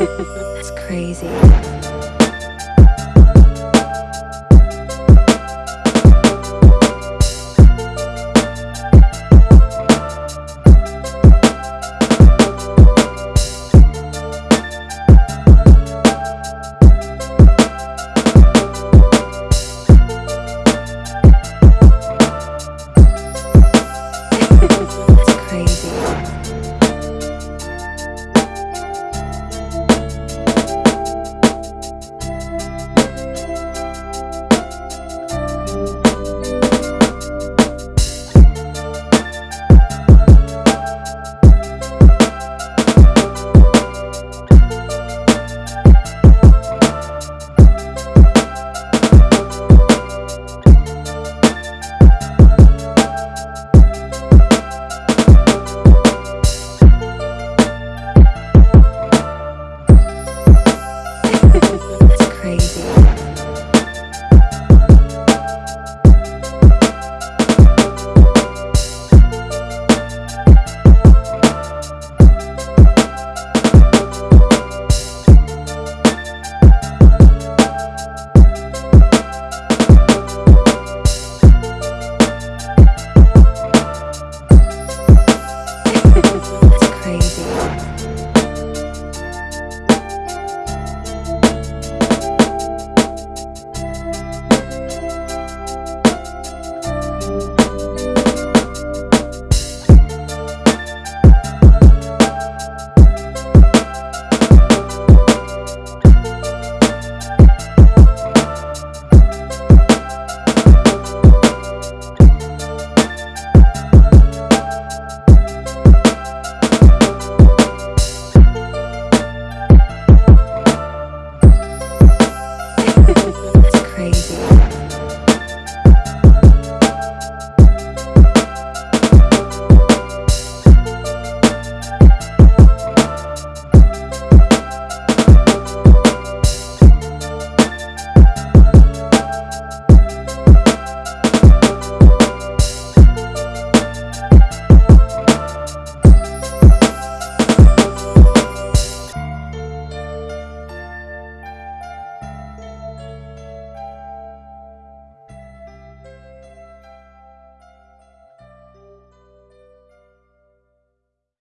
it's crazy.